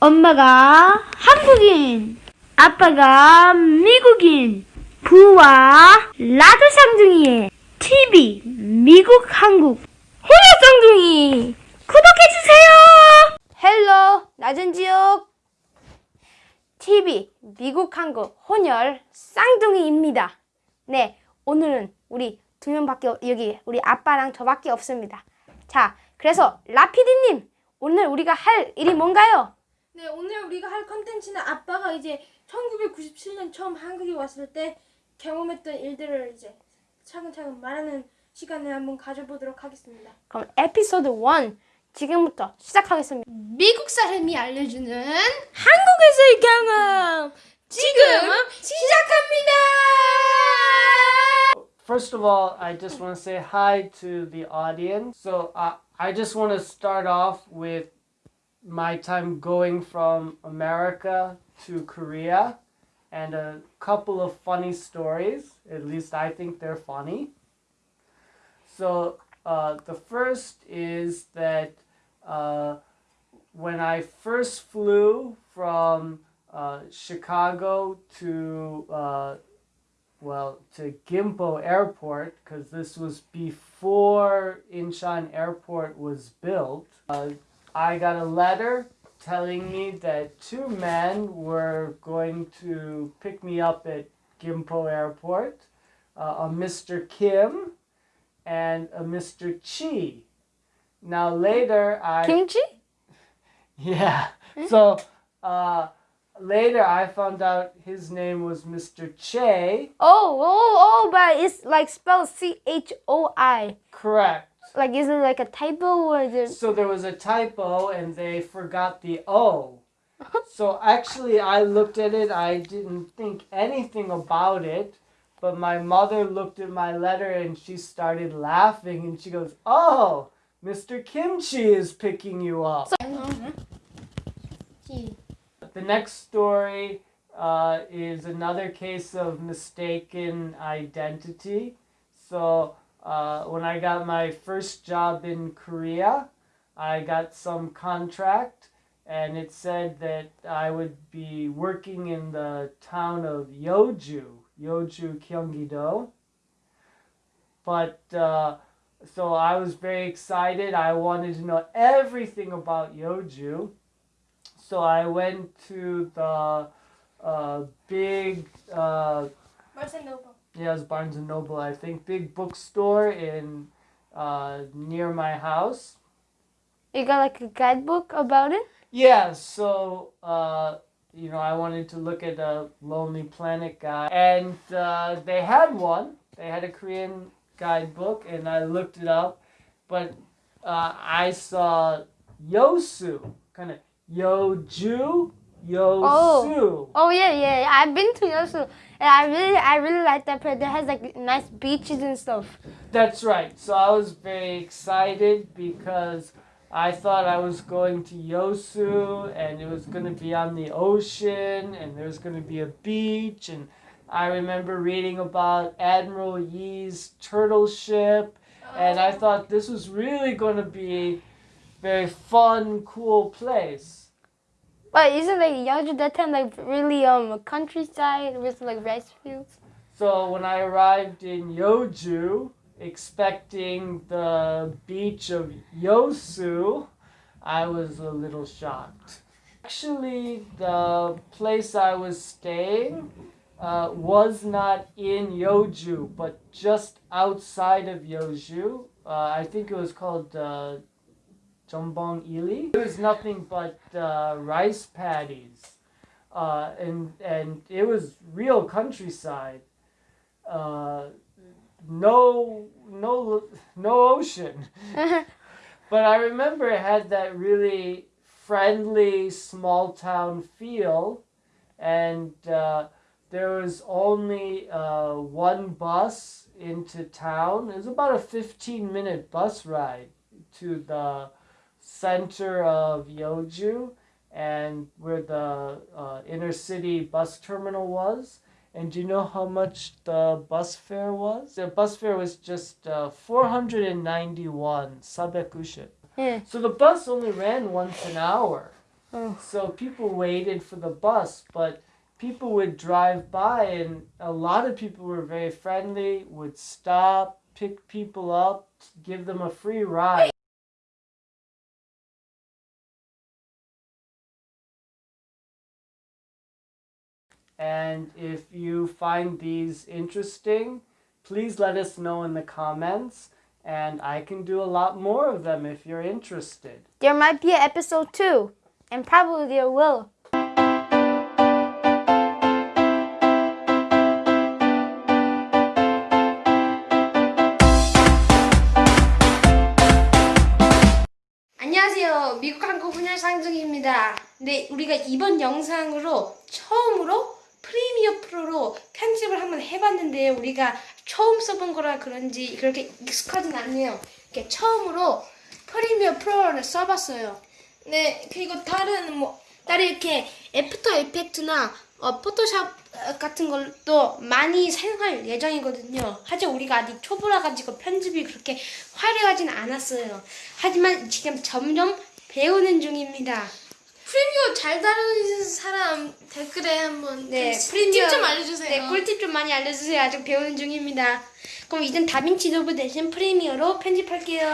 엄마가 한국인, 아빠가 미국인, 부와 라드 쌍둥이의 TV 미국 한국 혼혈 쌍둥이 구독해주세요! 헬로 낮은 지옥 TV 미국 한국 혼혈 쌍둥이입니다. 네 오늘은 우리 두 명밖에 없- 여기 우리 아빠랑 저밖에 없습니다. 자 그래서 라피디님 오늘 우리가 할 일이 뭔가요? 네, 오늘 우리가 할 컨텐츠는 아빠가 이제 1997년 처음 한국에 왔을 때 경험했던 일들을 이제 차근차근 말하는 시간을 한번 가져보도록 하겠습니다. 그럼 에피소드 1 지금부터 시작하겠습니다. 미국 사람이 알려주는 한국에서의 경험 지금 시작합니다. First of all, I just want to say hi to the audience. So uh, I just want to start off with my time going from America to Korea and a couple of funny stories. At least I think they're funny. So uh, the first is that uh, when I first flew from uh, Chicago to uh, well, to Gimpo Airport, because this was before Incheon Airport was built, uh, I got a letter telling me that two men were going to pick me up at Gimpo Airport uh, a Mr. Kim and a Mr. Chi. Now, later, I. 김치? Yeah. So uh, later I found out his name was Mr. Che. Oh, oh, oh, but it's like spelled C H O I. Correct. Like, is it like a typo or is it? So there was a typo and they forgot the O. So actually, I looked at it, I didn't think anything about it, but my mother looked at my letter and she started laughing and she goes, Oh, Mr. Kimchi is picking you up. The next story uh, is another case of mistaken identity. So, uh, when I got my first job in Korea, I got some contract and it said that I would be working in the town of Yeoju, Yeoju, Gyeonggi-do. But uh, so I was very excited. I wanted to know everything about Yeoju. So I went to the uh, big, uh, yeah, it was Barnes and Noble, I think, big bookstore in uh, near my house. You got like a guidebook about it? Yeah, so uh, you know, I wanted to look at a Lonely Planet guy, and uh, they had one. They had a Korean guidebook, and I looked it up, but uh, I saw Yosu, kind of Yoju, Yosu. Oh. oh yeah, yeah. yeah. I've been to Yosu, and I really, I really like that place. It has like nice beaches and stuff. That's right. So I was very excited because I thought I was going to Yosu and it was going to be on the ocean and there was going to be a beach and I remember reading about Admiral Yi's turtle ship and I oh. thought this was really going to be very fun, cool place. But isn't like Yeoju that time like really um countryside with like rice fields? So when I arrived in Yoju, expecting the beach of Yosu, I was a little shocked. Actually, the place I was staying uh, was not in Yoju, but just outside of Yoju. Uh, I think it was called uh, Jombong Ili. It was nothing but uh, rice paddies, uh, and and it was real countryside. Uh, no, no, no ocean. but I remember it had that really friendly small town feel, and uh, there was only uh, one bus into town. It was about a fifteen minute bus ride to the center of Yeoju and where the uh, inner city bus terminal was. And do you know how much the bus fare was? The bus fare was just uh, 491 sabekushin. Yeah. So the bus only ran once an hour. Oh. So people waited for the bus, but people would drive by, and a lot of people were very friendly, would stop, pick people up, give them a free ride. And if you find these interesting, please let us know in the comments, and I can do a lot more of them if you're interested. There might be an episode two, and probably there will. 안녕하세요. 미국 한국 훈련 상중입니다. 네, 우리가 이번 영상으로 처음으로 프리미어 프로로 편집을 한번 해봤는데요. 우리가 처음 써본 거라 그런지 그렇게 익숙하진 않네요. 이렇게 처음으로 프리미어 프로를 써봤어요. 네, 그리고 다른 뭐 따로 이렇게 애프터 이펙트나 어, 포토샵 어, 같은 걸도 많이 사용할 예정이거든요. 하지만 우리가 아직 초보라 가지고 편집이 그렇게 화려하진 않았어요. 하지만 지금 점점 배우는 중입니다. 프리미어 잘 다루는 사람 댓글에 한번 네, 좀 프리미어 팁좀 알려주세요. 네, 꿀팁 좀 많이 알려주세요. 아직 배우는 중입니다. 그럼 이젠 다빈치 노브 대신 프리미어로 편집할게요.